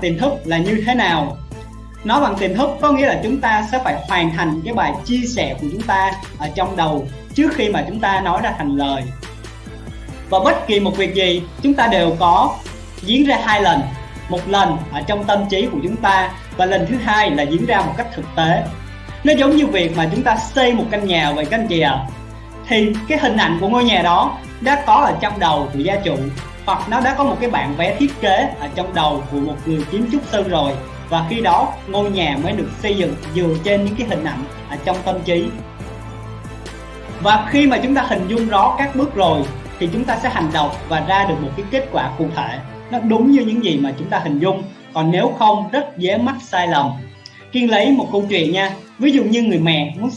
tiềm thức là như thế nào? Nói bằng tiềm thức có nghĩa là chúng ta sẽ phải hoàn thành cái bài chia sẻ của chúng ta ở trong đầu trước khi mà chúng ta nói ra thành lời. Và bất kỳ một việc gì, chúng ta đều có diễn ra hai lần, một lần ở trong tâm trí của chúng ta và lần thứ hai là diễn ra một cách thực tế. Nó giống như việc mà chúng ta xây một căn nhà vậy các anh chị ạ. À. thì cái hình ảnh của ngôi nhà đó đã có ở trong đầu của gia chủ hoặc nó đã có một cái bản vẽ thiết kế ở trong đầu của một người kiến trúc sư rồi. Và khi đó, ngôi nhà mới được xây dựng dựa trên những cái hình ảnh ở trong tâm trí. Và khi mà chúng ta hình dung rõ các bước rồi, thì chúng ta sẽ hành động và ra được một cái kết quả cụ thể. Nó đúng như những gì mà chúng ta hình dung. Còn nếu không, rất dễ mắc sai lầm. Kiên lấy một câu chuyện nha. Ví dụ như người mẹ muốn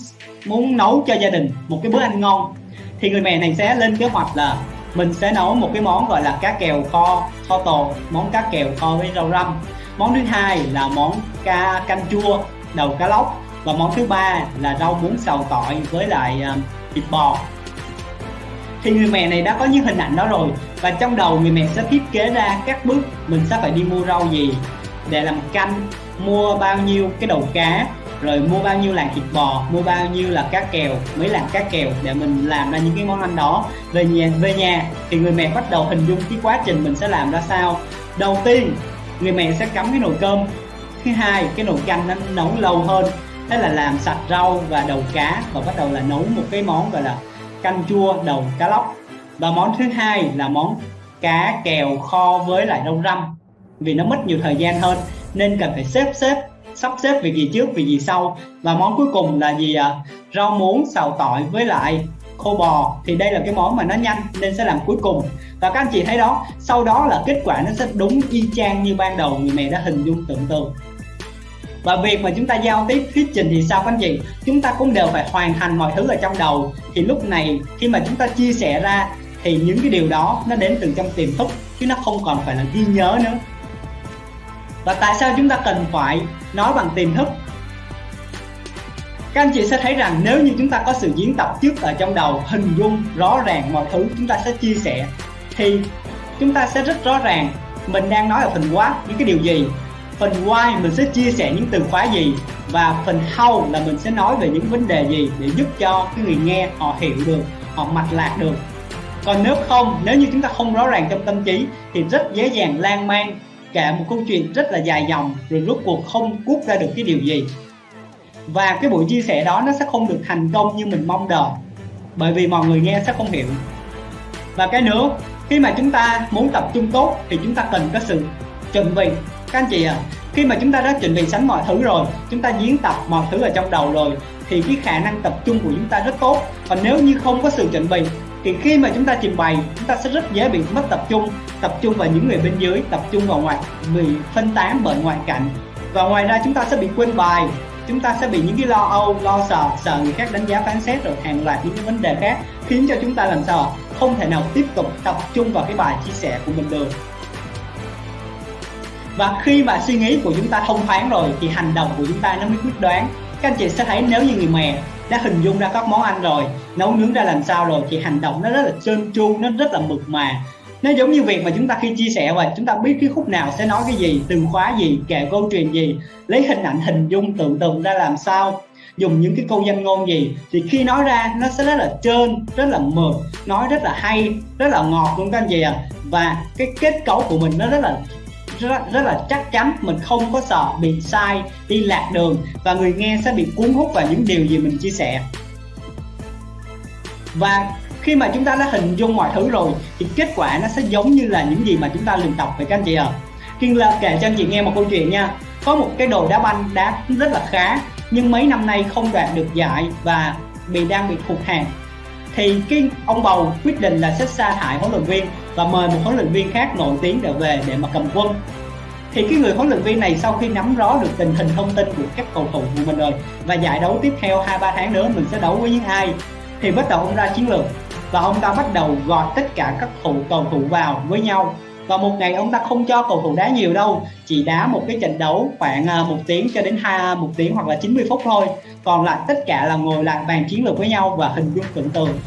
muốn nấu cho gia đình một cái bữa ăn ngon, thì người mẹ này sẽ lên kế hoạch là mình sẽ nấu một cái món gọi là cá kèo kho kho tồ món cá kèo kho với rau răm. Món thứ hai là món cá canh chua, đầu cá lóc. Và món thứ ba là rau muống xào tỏi với lại à, thịt bò. Thì người mẹ này đã có những hình ảnh đó rồi. Và trong đầu người mẹ sẽ thiết kế ra các bước mình sẽ phải đi mua rau gì, để làm canh, mua bao nhiêu cái đầu cá rồi mua bao nhiêu làng thịt bò, mua bao nhiêu là cá kèo, mấy làng cá kèo để mình làm ra những cái món ăn đó. Về nhà về nhà thì người mẹ bắt đầu hình dung cái quá trình mình sẽ làm ra sao. Đầu tiên, người mẹ sẽ cắm cái nồi cơm. Thứ hai, cái nồi canh nó nấu lâu hơn. Thế là làm sạch rau và đầu cá và bắt đầu là nấu một cái món gọi là canh chua đầu cá lóc. Và món thứ hai là món cá kèo kho với lại rau răm. Vì nó mất nhiều thời gian hơn, nên cần phải xếp xếp sắp xếp việc gì trước, việc gì sau. Và món cuối cùng là gì ạ? À? rau muống, xào tỏi với lại khô bò. Thì đây là cái món mà nó nhanh nên sẽ làm cuối cùng. Và các anh chị thấy đó, sau đó là kết quả nó sẽ đúng y chang như ban đầu người mẹ đã hình dung tưởng tượng. Và việc mà chúng ta giao tiếp, thuyết trình thì sao các anh chị? Chúng ta cũng đều phải hoàn thành mọi thứ ở trong đầu. Thì lúc này, khi mà chúng ta chia sẻ ra, thì những cái điều đó nó đến từ trong tiềm thức, chứ nó không còn phải là ghi nhớ nữa và tại sao chúng ta cần phải nói bằng tiềm thức? Các anh chị sẽ thấy rằng nếu như chúng ta có sự diễn tập trước ở trong đầu, hình dung rõ ràng mọi thứ chúng ta sẽ chia sẻ, thì chúng ta sẽ rất rõ ràng mình đang nói ở phần what những cái điều gì. Phần why mình sẽ chia sẻ những từ khóa gì, và phần how là mình sẽ nói về những vấn đề gì để giúp cho cái người nghe họ hiểu được, họ mạch lạc được. Còn nếu không, nếu như chúng ta không rõ ràng trong tâm trí, thì rất dễ dàng lan man kể một câu chuyện rất là dài dòng, rồi rốt cuộc không cút ra được cái điều gì. Và cái buổi chia sẻ đó nó sẽ không được thành công như mình mong đợi, bởi vì mọi người nghe sẽ không hiểu. Và cái nữa, khi mà chúng ta muốn tập trung tốt thì chúng ta cần có sự chuẩn bị. Các anh chị à khi mà chúng ta đã chuẩn bị sẵn mọi thứ rồi, chúng ta diễn tập mọi thứ ở trong đầu rồi, thì cái khả năng tập trung của chúng ta rất tốt. Còn nếu như không có sự chuẩn bị thì khi mà chúng ta trình bày, chúng ta sẽ rất dễ bị mất tập trung tập trung vào những người bên dưới, tập trung vào ngoại, bị phân tán bởi ngoại cảnh. Và ngoài ra chúng ta sẽ bị quên bài, chúng ta sẽ bị những cái lo âu, lo sợ sợ người khác đánh giá, phán xét rồi hàng loạt những cái vấn đề khác, khiến cho chúng ta làm sao không thể nào tiếp tục tập trung vào cái bài chia sẻ của mình được. Và khi mà suy nghĩ của chúng ta thông thoáng rồi, thì hành động của chúng ta nó mới quyết đoán. Các anh chị sẽ thấy nếu như người mẹ đã hình dung ra các món ăn rồi, nấu nướng ra làm sao rồi, thì hành động nó rất là trơn tru, nó rất là mực mà nó giống như việc mà chúng ta khi chia sẻ và chúng ta biết cái khúc nào sẽ nói cái gì, từ khóa gì, kể câu chuyện gì, lấy hình ảnh hình dung tưởng tượng ra làm sao, dùng những cái câu danh ngôn gì, thì khi nói ra nó sẽ rất là trơn, rất là mượt, nói rất là hay, rất là ngọt luôn các anh chị ạ à. và cái kết cấu của mình nó rất là rất, rất là chắc chắn. Mình không có sợ bị sai đi lạc đường và người nghe sẽ bị cuốn hút vào những điều gì mình chia sẻ. Và khi mà chúng ta đã hình dung mọi thứ rồi thì kết quả nó sẽ giống như là những gì mà chúng ta luyện tập vậy các anh chị ạ. À. Kiên là kể cho anh chị nghe một câu chuyện nha. Có một cái đồ đá banh đá rất là khá nhưng mấy năm nay không đoạt được giải và bị đang bị thụt hàng. Thì cái ông bầu quyết định là sẽ sa thải huấn luyện viên và mời một huấn luyện viên khác nổi tiếng để về để mà cầm quân. Thì cái người huấn luyện viên này sau khi nắm rõ được tình hình thông tin của các cầu thủ của mình rồi và giải đấu tiếp theo hai, ba tháng nữa mình sẽ đấu với những ai thì bắt đầu ông ra chiến lược và ông ta bắt đầu gọi tất cả các thủ cầu thủ vào với nhau. Và một ngày ông ta không cho cầu thủ đá nhiều đâu, chỉ đá một cái trận đấu khoảng à, một tiếng cho đến hai à, một tiếng hoặc là 90 phút thôi. Còn lại tất cả là ngồi lại bàn chiến lược với nhau và hình dung tưởng tượng.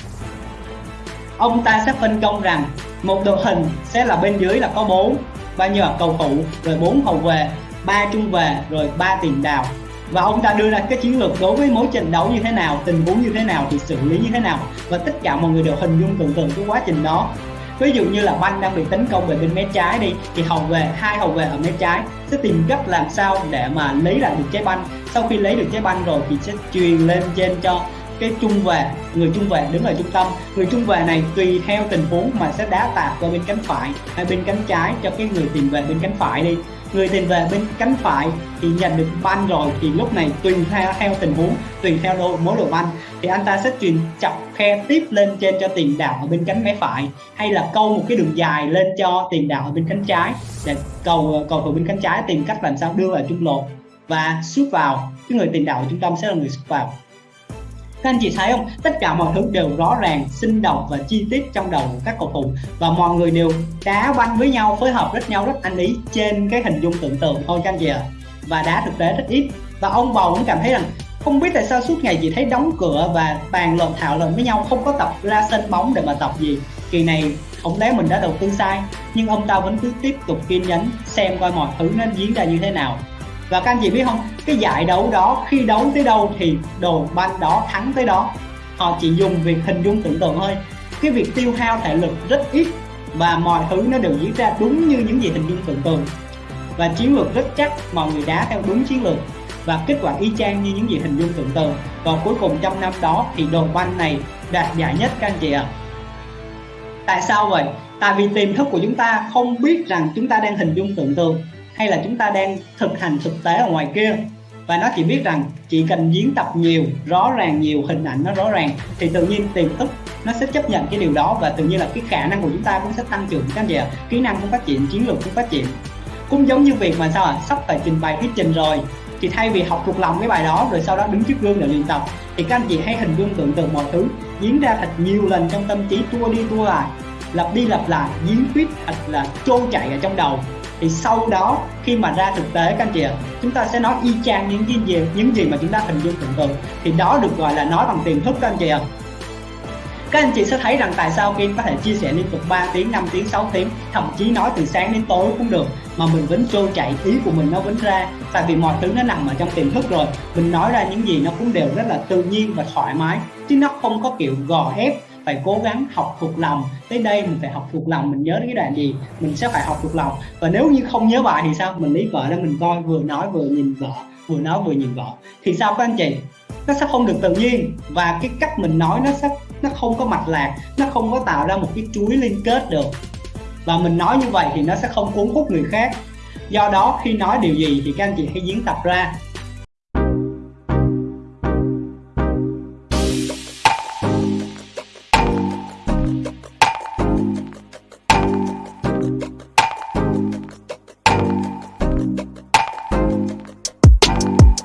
Ông ta sẽ phân công rằng một đội hình sẽ là bên dưới là có 4 bao nhiêu cầu thủ, rồi bốn hậu vệ, ba trung vệ, rồi ba tiền đạo. Và ông ta đưa ra cái chiến lược đối với mỗi trận đấu như thế nào, tình huống như thế nào, thì xử lý như thế nào. Và tất cả mọi người đều hình dung tưởng tượng cái quá trình đó. Ví dụ như là banh đang bị tấn công về bên mé trái đi, thì hậu vệ, hai hậu vệ ở mé trái sẽ tìm cách làm sao để mà lấy lại được trái banh. Sau khi lấy được trái banh rồi thì sẽ truyền lên trên cho cái trung vệ, người trung vệ đứng ở trung tâm. Người trung vệ này tùy theo tình huống mà sẽ đá tạt qua bên cánh phải, hay bên cánh trái cho cái người tiền vệ bên cánh phải đi. Người tiền vệ bên cánh phải thì nhận được ban rồi, thì lúc này tùy theo theo tình huống, tùy theo độ mối độ ban thì anh ta sẽ truyền chọc khe tiếp lên trên cho tiền đạo ở bên cánh mé phải, hay là câu một cái đường dài lên cho tiền đạo ở bên cánh trái để cầu cầu thủ bên cánh trái tìm cách làm sao đưa vào trung lộ. Và sút vào, cái người tiền đạo ở trung tâm sẽ là người sút vào các anh chị thấy không? Tất cả mọi thứ đều rõ ràng, sinh động và chi tiết trong đầu các cầu thủ. Và mọi người đều đá banh với nhau, phối hợp rất nhau, rất ăn ý trên cái hình dung tưởng tượng thôi các anh chị ạ. Và đá thực tế rất ít. Và ông bầu cũng cảm thấy rằng, không biết tại sao suốt ngày chị thấy đóng cửa và bàn luận, thảo luận với nhau, không có tập ra sân bóng để mà tập gì. Kỳ này không lẽ mình đã đầu tư sai, nhưng ông ta vẫn cứ tiếp tục kiên nhẫn, xem coi mọi thứ nó diễn ra như thế nào và các anh chị biết không? Cái giải đấu đó khi đấu tới đâu thì đội banh đó thắng tới đó. Họ chỉ dùng việc hình dung tưởng tượng thôi. Cái việc tiêu hao thể lực rất ít và mọi thứ nó đều diễn ra đúng như những gì hình dung tưởng tượng. Và chiến lược rất chắc, mọi người đá theo đúng chiến lược. Và kết quả y chang như những gì hình dung tưởng tượng. Và cuối cùng trong năm đó thì đội banh này đạt giải nhất các anh chị ạ. À. tại sao vậy? Tại vì tiềm thức của chúng ta không biết rằng chúng ta đang hình dung tưởng tượng hay là chúng ta đang thực hành thực tế ở ngoài kia? Và nó chỉ biết rằng chỉ cần diễn tập nhiều, rõ ràng nhiều hình ảnh nó rõ ràng, thì tự nhiên tiềm thức nó sẽ chấp nhận cái điều đó và tự nhiên là cái khả năng của chúng ta cũng sẽ tăng trưởng. Các anh chị ạ, kỹ năng cũng phát triển, chiến lược cũng phát triển. Cũng giống như việc mà sao ạ à? sắp phải trình bày thuyết trình rồi, thì thay vì học thuộc lòng cái bài đó, rồi sau đó đứng trước gương để luyện tập, thì các anh chị hãy hình dung tưởng tượng mọi thứ. Diễn ra thật nhiều lần trong tâm trí, tua đi tua lại, lặp đi lặp lại, diễn thuyết thật là trôi chảy ở trong đầu thì sau đó khi mà ra thực tế các anh chị ạ chúng ta sẽ nói y chang những gì những gì mà chúng ta hình dung tưởng tượng thì đó được gọi là nói bằng tiềm thức các anh chị ạ. Các anh chị sẽ thấy rằng tại sao Kim có thể chia sẻ liên tục 3 tiếng, 5 tiếng, 6 tiếng thậm chí nói từ sáng đến tối cũng được mà mình vẫn trôi chạy ý của mình nó vẫn ra. Tại vì mọi thứ nó nằm ở trong tiềm thức rồi mình nói ra những gì nó cũng đều rất là tự nhiên và thoải mái chứ nó không có kiểu gò ép phải cố gắng học thuộc lòng. Tới đây mình phải học thuộc lòng, mình nhớ đến cái đoạn gì? Mình sẽ phải học thuộc lòng. Và nếu như không nhớ bài thì sao? Mình lấy vợ ra mình coi, vừa nói vừa nhìn vợ, vừa nói vừa nhìn vợ. Thì sao các anh chị? Nó sẽ không được tự nhiên. Và cái cách mình nói nó sẽ, nó không có mạch lạc, nó không có tạo ra một cái chuỗi liên kết được. Và mình nói như vậy thì nó sẽ không cuốn hút người khác. Do đó khi nói điều gì thì các anh chị hãy diễn tập ra.